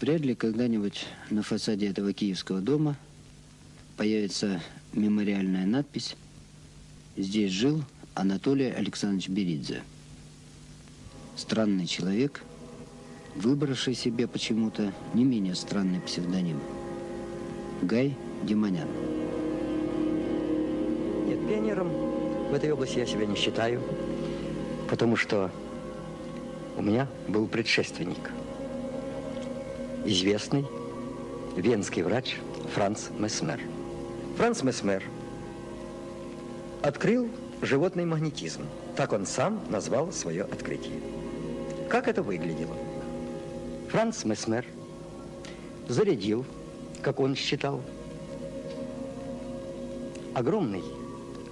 Вряд ли когда-нибудь на фасаде этого киевского дома появится мемориальная надпись «Здесь жил Анатолий Александрович Беридзе». Странный человек, выбравший себе почему-то не менее странный псевдоним. Гай Демонян. Нет, пионером в этой области я себя не считаю, потому что у меня был предшественник. Известный венский врач Франц Месмер. Франц Месмер открыл животный магнетизм. Так он сам назвал свое открытие. Как это выглядело? Франц Месмер зарядил, как он считал, огромный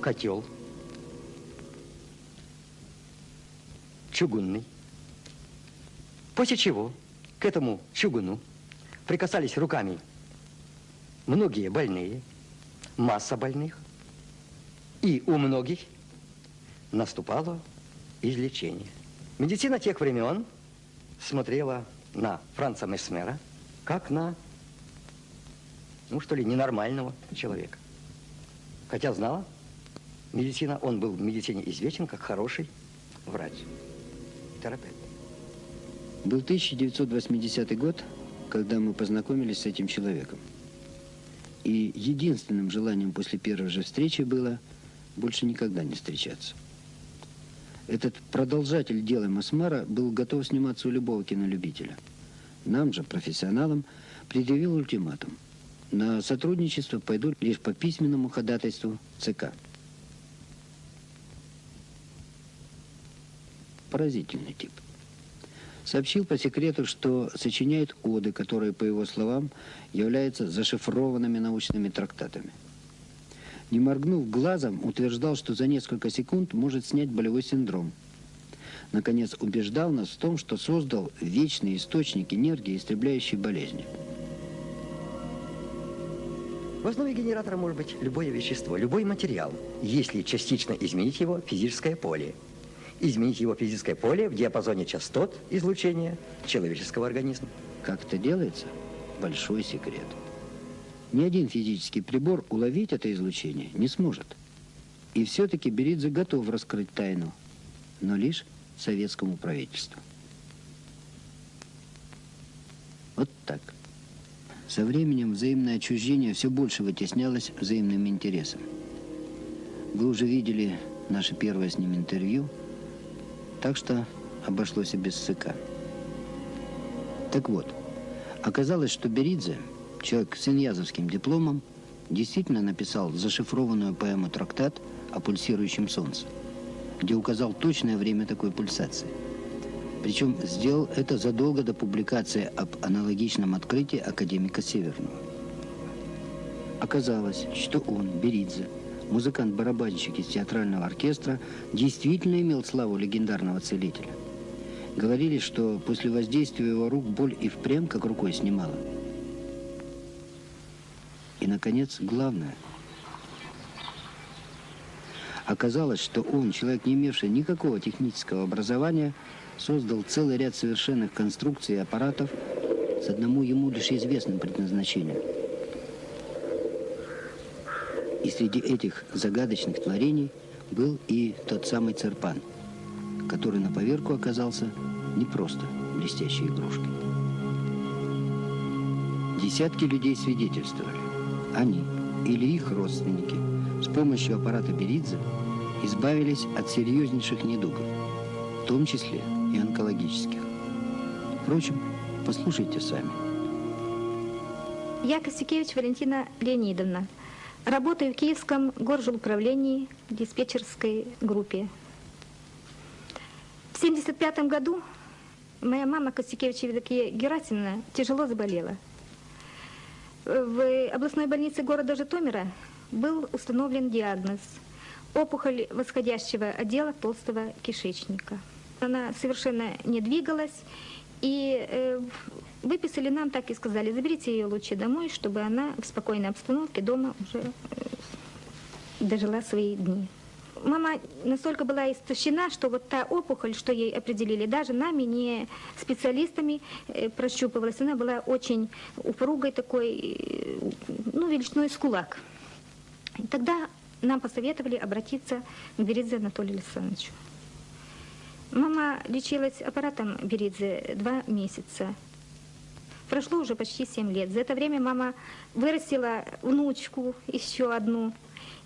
котел, чугунный, после чего к этому чугуну прикасались руками многие больные, масса больных, и у многих наступало излечение. Медицина тех времен смотрела на Франца Месмера как на, ну что ли, ненормального человека. Хотя знала медицина, он был в медицине известен как хороший врач, терапевт. Был 1980 год, когда мы познакомились с этим человеком. И единственным желанием после первой же встречи было больше никогда не встречаться. Этот продолжатель дела Масмара был готов сниматься у любого кинолюбителя. Нам же, профессионалам, предъявил ультиматум. На сотрудничество пойдут лишь по письменному ходатайству ЦК. Поразительный тип. Сообщил по секрету, что сочиняет оды, которые, по его словам, являются зашифрованными научными трактатами. Не моргнув глазом, утверждал, что за несколько секунд может снять болевой синдром. Наконец, убеждал нас в том, что создал вечный источник энергии, истребляющий болезни. В основе генератора может быть любое вещество, любой материал, если частично изменить его физическое поле – изменить его физическое поле в диапазоне частот излучения человеческого организма. Как это делается? Большой секрет. Ни один физический прибор уловить это излучение не сможет. И все-таки Беридзе готов раскрыть тайну, но лишь советскому правительству. Вот так. Со временем взаимное отчуждение все больше вытеснялось взаимным интересом. Вы уже видели наше первое с ним интервью – так что обошлось и без СК. Так вот, оказалось, что Беридзе, человек с иньязовским дипломом, действительно написал зашифрованную поэму «Трактат» о пульсирующем солнце, где указал точное время такой пульсации. Причем сделал это задолго до публикации об аналогичном открытии академика Северного. Оказалось, что он, Беридзе, музыкант-барабанщик из театрального оркестра, действительно имел славу легендарного целителя. Говорили, что после воздействия его рук боль и впрямь как рукой снимала. И, наконец, главное. Оказалось, что он, человек, не имевший никакого технического образования, создал целый ряд совершенных конструкций и аппаратов с одному ему лишь известным предназначением – и среди этих загадочных творений был и тот самый Церпан, который на поверку оказался не просто блестящей игрушкой. Десятки людей свидетельствовали. Они или их родственники с помощью аппарата Беридзе избавились от серьезнейших недугов, в том числе и онкологических. Впрочем, послушайте сами. Я Косякевич Валентина Леонидовна, Работаю в Киевском горжуправлении в диспетчерской группе. В 1975 году моя мама Костякевич Евдокия Герасимовна тяжело заболела. В областной больнице города Житомира был установлен диагноз опухоль восходящего отдела толстого кишечника. Она совершенно не двигалась, и э, выписали нам, так и сказали, заберите ее лучше домой, чтобы она в спокойной обстановке дома уже э, дожила свои дни. мама настолько была истощена, что вот та опухоль, что ей определили, даже нами, не специалистами э, прощупывалась. Она была очень упругой такой, э, ну, величиной с кулак. Тогда нам посоветовали обратиться к Беридзе Анатолию Александровичу. Мама лечилась аппаратом Беридзе два месяца. Прошло уже почти семь лет. За это время мама вырастила внучку еще одну.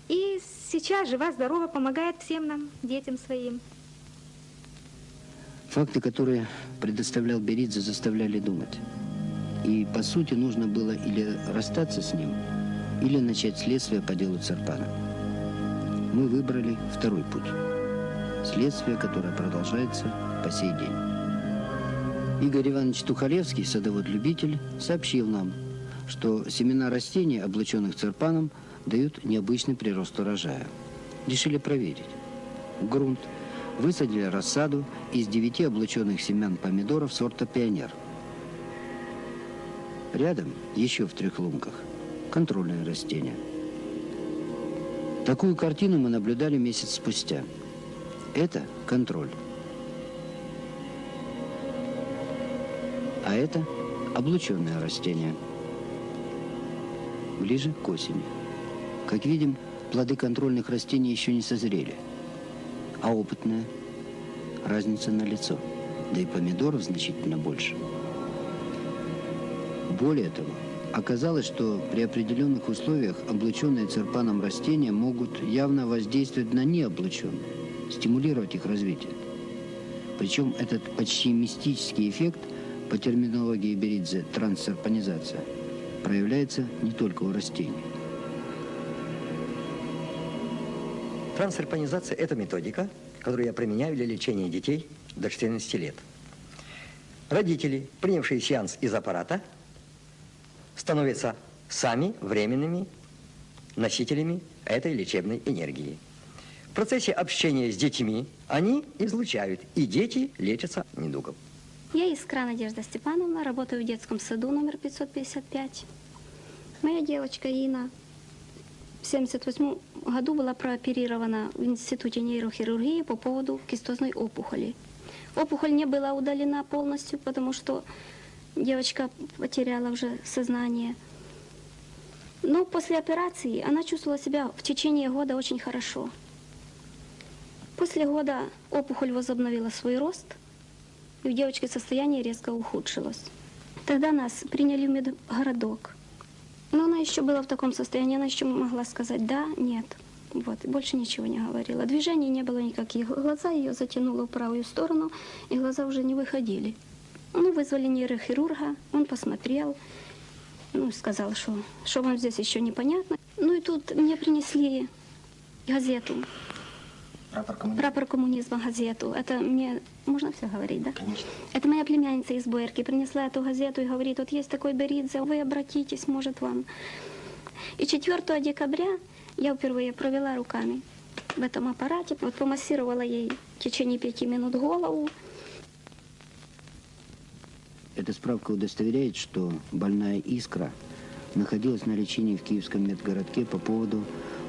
И сейчас жива-здорова помогает всем нам, детям своим. Факты, которые предоставлял Беридзе, заставляли думать. И, по сути, нужно было или расстаться с ним, или начать следствие по делу Церпана. Мы выбрали второй путь. Следствие, которое продолжается по сей день. Игорь Иванович Тухалевский, садовод-любитель, сообщил нам, что семена растений, облаченных церпаном, дают необычный прирост урожая. Решили проверить. Грунт. Высадили рассаду из девяти облаченных семян помидоров сорта «Пионер». Рядом, еще в трех лунках, контрольные растения. Такую картину мы наблюдали месяц спустя. Это контроль. А это облученное растение. Ближе к осени. Как видим, плоды контрольных растений еще не созрели. А опытная разница на лицо. Да и помидоров значительно больше. Более того, оказалось, что при определенных условиях облученные церпаном растения могут явно воздействовать на необлученные, стимулировать их развитие. Причем этот почти мистический эффект – по терминологии Беридзе трансцерпанизация, проявляется не только у растений. Трансцерпанизация – это методика, которую я применяю для лечения детей до 14 лет. Родители, принявшие сеанс из аппарата, становятся сами временными носителями этой лечебной энергии. В процессе общения с детьми они излучают, и дети лечатся недугом. Я Искра Надежда Степановна, работаю в детском саду номер 555. Моя девочка Ина в 1978 году была прооперирована в Институте нейрохирургии по поводу кистозной опухоли. Опухоль не была удалена полностью, потому что девочка потеряла уже сознание. Но после операции она чувствовала себя в течение года очень хорошо. После года опухоль возобновила свой рост – и у девочки состояние резко ухудшилось. Тогда нас приняли в медгородок. Но она еще была в таком состоянии, она еще могла сказать «да», «нет». Вот, больше ничего не говорила. Движений не было никаких. Глаза ее затянуло в правую сторону, и глаза уже не выходили. Ну, вызвали нейрохирурга, он посмотрел, ну, сказал, что, что вам здесь еще непонятно. Ну, и тут мне принесли газету Прапор коммунизма. Прапор коммунизма газету. Это мне... Можно все говорить, да? Конечно. Это моя племянница из Буэрки принесла эту газету и говорит, вот есть такой Беридзе, вы обратитесь, может вам. И 4 декабря я впервые провела руками в этом аппарате, вот помассировала ей в течение пяти минут голову. Эта справка удостоверяет, что больная искра находилась на лечении в Киевском медгородке по поводу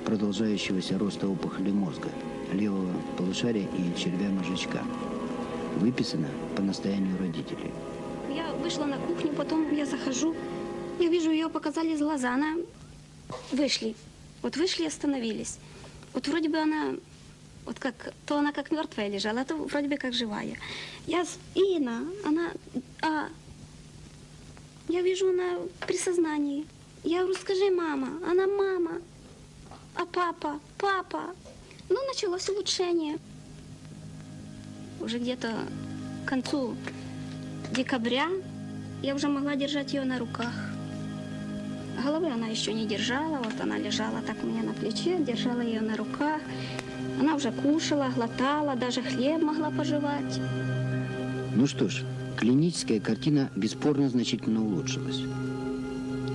продолжающегося роста опухоли мозга левого полушария и червя мозжечка. Выписано по настоянию родителей. Я вышла на кухню, потом я захожу, я вижу, ее показали глаза, она... Вышли. Вот вышли и остановились. Вот вроде бы она, вот как, то она как мертвая лежала, а то вроде бы как живая. Я, Ина, она, а, я вижу, она при сознании. Я говорю, скажи, мама, она мама. А папа, папа, ну, началось улучшение. Уже где-то к концу декабря я уже могла держать ее на руках. Головы она еще не держала, вот она лежала так у меня на плече, держала ее на руках. Она уже кушала, глотала, даже хлеб могла пожевать. Ну что ж, клиническая картина бесспорно значительно улучшилась.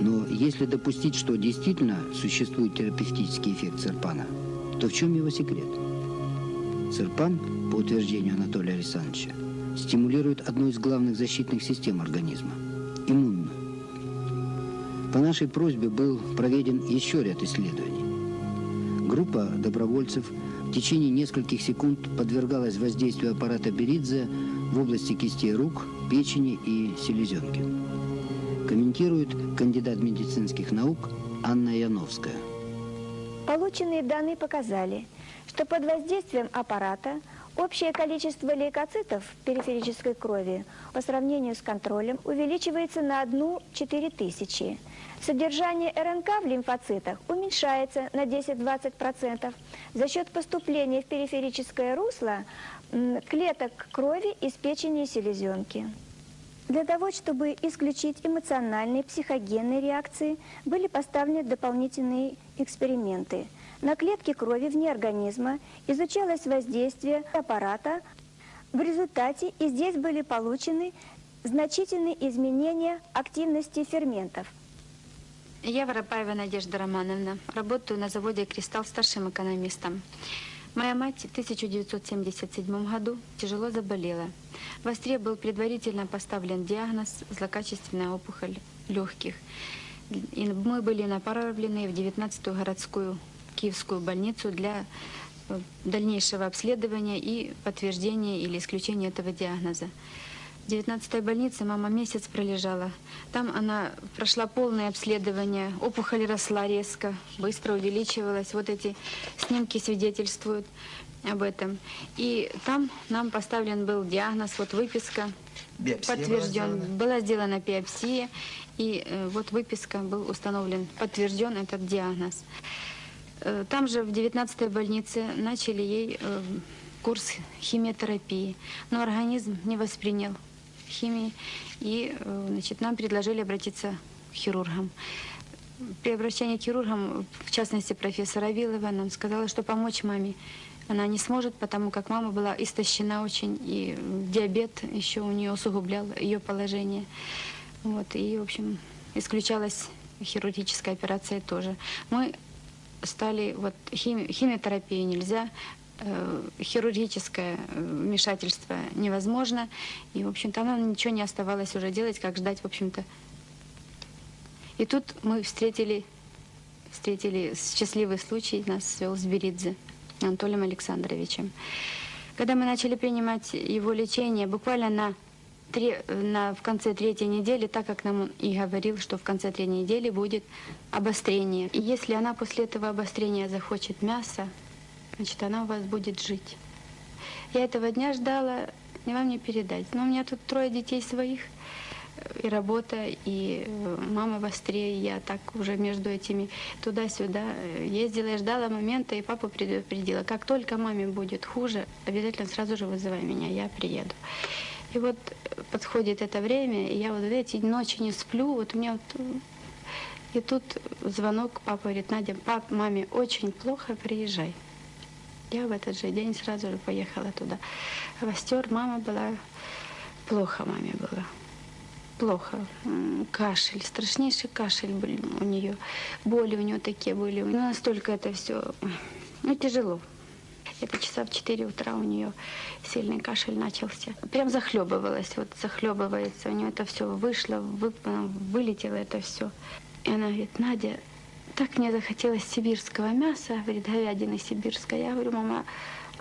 Но если допустить, что действительно существует терапевтический эффект серпана – то в чем его секрет? Цирпан, по утверждению Анатолия Александровича, стимулирует одну из главных защитных систем организма – иммунную. По нашей просьбе был проведен еще ряд исследований. Группа добровольцев в течение нескольких секунд подвергалась воздействию аппарата Беридзе в области кистей рук, печени и селезенки. Комментирует кандидат медицинских наук Анна Яновская. Полученные данные показали, что под воздействием аппарата общее количество лейкоцитов в периферической крови по сравнению с контролем увеличивается на 1-4 тысячи. Содержание РНК в лимфоцитах уменьшается на 10-20% за счет поступления в периферическое русло клеток крови из печени и селезенки. Для того, чтобы исключить эмоциональные психогенные реакции, были поставлены дополнительные эксперименты. На клетке крови вне организма изучалось воздействие аппарата. В результате и здесь были получены значительные изменения активности ферментов. Я Воропаева Надежда Романовна. Работаю на заводе «Кристалл» старшим экономистом. Моя мать в 1977 году тяжело заболела. В Остре был предварительно поставлен диагноз злокачественная опухоль легких. И мы были направлены в 19-ю городскую Киевскую больницу для э, дальнейшего обследования и подтверждения или исключения этого диагноза. В 19-й больнице мама месяц пролежала. Там она прошла полное обследование. Опухоль росла резко, быстро увеличивалась. Вот эти снимки свидетельствуют об этом. И там нам поставлен был диагноз, вот выписка, биопсия подтвержден. Была, была сделана биопсия, и э, вот выписка был установлен, подтвержден этот диагноз. Э, там же в 19-й больнице начали ей э, курс химиотерапии, но организм не воспринял химии, и э, значит, нам предложили обратиться к хирургам. При обращении к хирургам, в частности профессора Вилова, нам сказала, что помочь маме она не сможет, потому как мама была истощена очень, и диабет еще у нее усугублял ее положение. Вот, и, в общем, исключалась хирургическая операция тоже. Мы стали, вот, хими, химиотерапию нельзя, хирургическое э, вмешательство невозможно. И, в общем-то, нам ничего не оставалось уже делать, как ждать, в общем-то. И тут мы встретили, встретили счастливый случай, нас свел с Беридзе Анатолием Александровичем. Когда мы начали принимать его лечение, буквально на, три, на, в конце третьей недели, так как нам он и говорил, что в конце третьей недели будет обострение. И если она после этого обострения захочет мясо, значит, она у вас будет жить. Я этого дня ждала, не вам не передать. Но у меня тут трое детей своих, э, и работа, и э, мама в Остре, и я так уже между этими туда-сюда э, ездила и ждала момента, и папа предупредила, как только маме будет хуже, обязательно сразу же вызывай меня, я приеду. И вот подходит это время, и я вот эти ночи не сплю, вот у меня вот... И тут звонок, папа говорит, Надя, пап, маме очень плохо, приезжай. Я в этот же день сразу же поехала туда. Востер мама была, плохо маме было. Плохо. Кашель, страшнейший кашель был у нее. Боли у нее такие были. Ну, настолько это все, ну, тяжело. Это часа в 4 утра у нее сильный кашель начался. Прям захлебывалась, вот захлебывается. У нее это все вышло, вы, вылетело это все. И она говорит, Надя, так мне захотелось сибирского мяса, говорит, говядина сибирская. Я говорю, мама,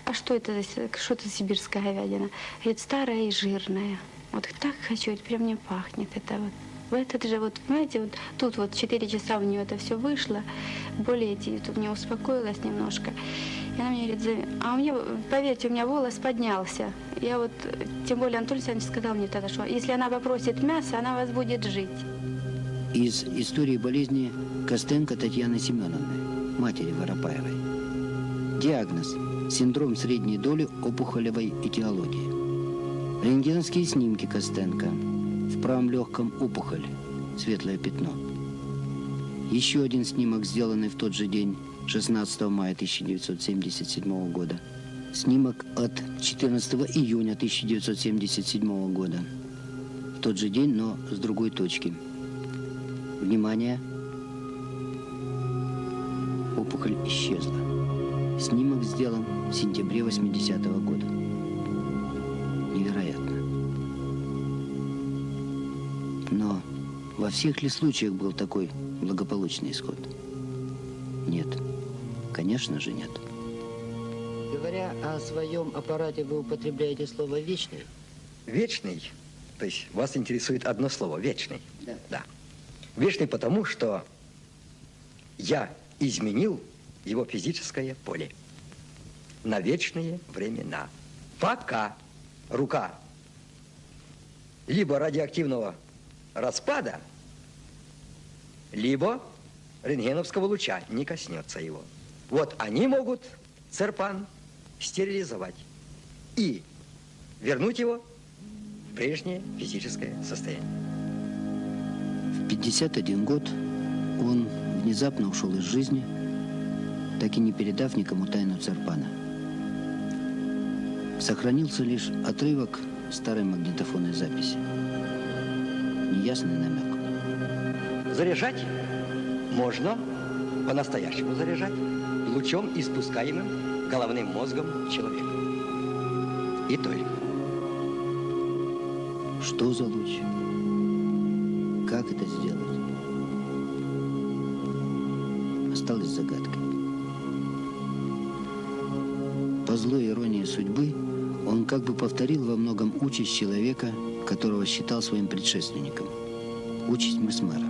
а что это что это сибирская говядина? Говорит, старая и жирная. Вот так хочу, это прям не пахнет это вот. В этот же, вот, понимаете, вот тут вот 4 часа у нее это все вышло, более тут мне успокоилась немножко. И она мне говорит, а у меня, поверьте, у меня волос поднялся. Я вот, тем более Анатолий Александрович сказал мне тогда, что если она попросит мясо, она вас будет жить из истории болезни Костенко Татьяны Семеновны, матери Воропаевой. Диагноз – синдром средней доли опухолевой этиологии. Рентгеновские снимки Костенко. В правом легком опухоль, светлое пятно. Еще один снимок, сделанный в тот же день, 16 мая 1977 года. Снимок от 14 июня 1977 года. В тот же день, но с другой точки – Внимание! Опухоль исчезла. Снимок сделан в сентябре 80-го года. Невероятно. Но во всех ли случаях был такой благополучный исход? Нет. Конечно же нет. Говоря о своем аппарате, вы употребляете слово «вечный»? Вечный, то есть вас интересует одно слово, вечный. Да. Да. Вечный потому, что я изменил его физическое поле на вечные времена. Пока рука либо радиоактивного распада, либо рентгеновского луча не коснется его. Вот они могут церпан стерилизовать и вернуть его в прежнее физическое состояние. В 51 год он внезапно ушел из жизни, так и не передав никому тайну Церпана. Сохранился лишь отрывок старой магнитофонной записи. Неясный намек. Заряжать можно, по-настоящему заряжать, лучом, испускаемым головным мозгом человека. И только. Что за луч? Как это сделать? Осталось загадкой. По злой иронии судьбы, он как бы повторил во многом участь человека, которого считал своим предшественником. Участь Месмера.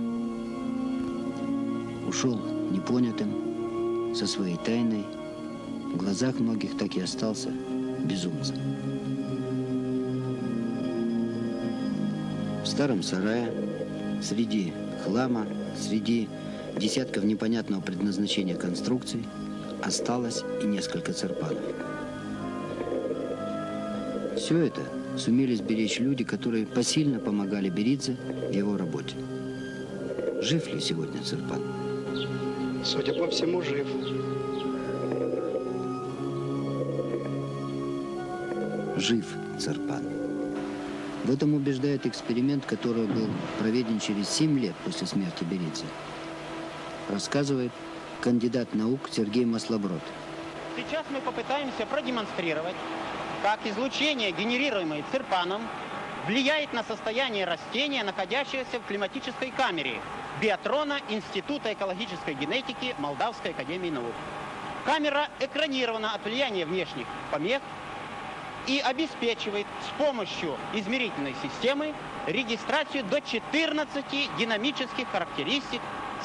Ушел непонятым, со своей тайной, в глазах многих так и остался безумцем. В старом сарае, среди хлама, среди десятков непонятного предназначения конструкций, осталось и несколько церпанов. Все это сумели сберечь люди, которые посильно помогали Беридзе в его работе. Жив ли сегодня Церпан? Судя по всему, жив. Жив Церпан. В этом убеждает эксперимент, который был проведен через 7 лет после смерти Беридзе. Рассказывает кандидат наук Сергей Маслоброд. Сейчас мы попытаемся продемонстрировать, как излучение, генерируемое цирпаном, влияет на состояние растения, находящегося в климатической камере биатрона Института экологической генетики Молдавской академии наук. Камера экранирована от влияния внешних помех и обеспечивает с помощью измерительной системы регистрацию до 14 динамических характеристик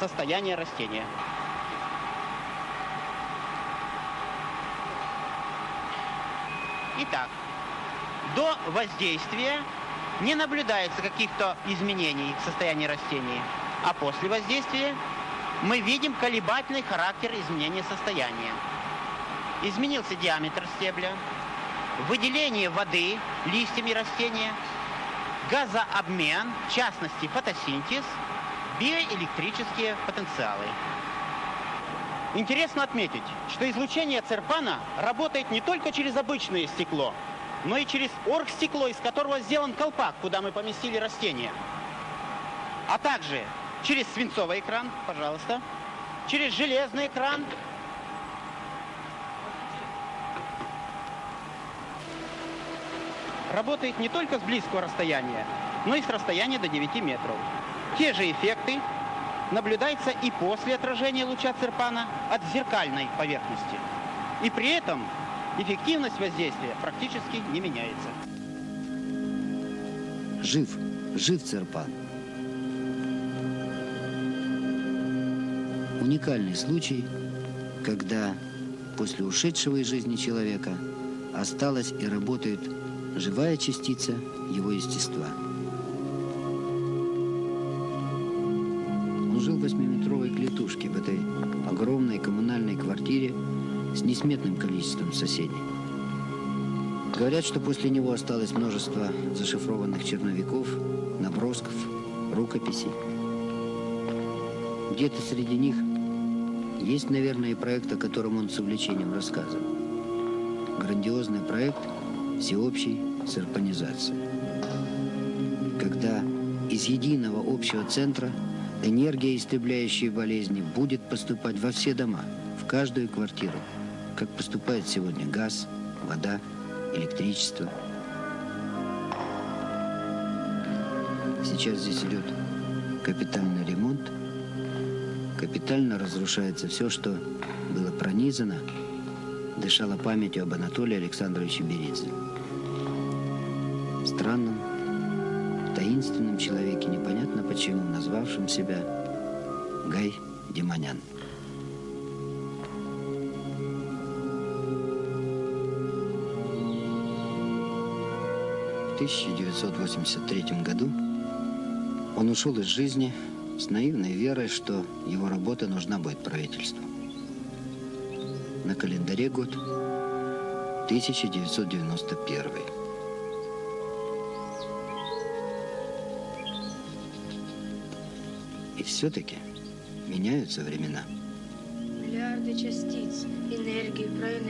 состояния растения. Итак, до воздействия не наблюдается каких-то изменений в состоянии растения, а после воздействия мы видим колебательный характер изменения состояния. Изменился диаметр стебля, выделение воды листьями растения, газообмен, в частности фотосинтез, биоэлектрические потенциалы. Интересно отметить, что излучение церпана работает не только через обычное стекло, но и через оргстекло, из которого сделан колпак, куда мы поместили растение. А также через свинцовый экран, пожалуйста, через железный экран. Работает не только с близкого расстояния, но и с расстояния до 9 метров. Те же эффекты наблюдается и после отражения луча цирпана от зеркальной поверхности. И при этом эффективность воздействия практически не меняется. Жив, жив Церпан. Уникальный случай, когда после ушедшего из жизни человека осталась и работает живая частица его естества. Жил в восьмиметровой клетушке в этой огромной коммунальной квартире с несметным количеством соседей. Говорят, что после него осталось множество зашифрованных черновиков, набросков, рукописей. Где-то среди них есть, наверное, и проект, о котором он с увлечением рассказывал. Грандиозный проект всеобщей серпанизации. Когда из единого общего центра энергия, истребляющая болезни, будет поступать во все дома, в каждую квартиру, как поступает сегодня газ, вода, электричество. Сейчас здесь идет капитальный ремонт. Капитально разрушается все, что было пронизано дышала памятью об Анатолии Александровиче Беридзе. Странном, таинственном человеке, непонятно почему, назвавшем себя Гай Демонян. В 1983 году он ушел из жизни с наивной верой, что его работа нужна будет правительству. На календаре год 1991. И все-таки меняются времена. Миллиарды частиц, энергии, проэнергии.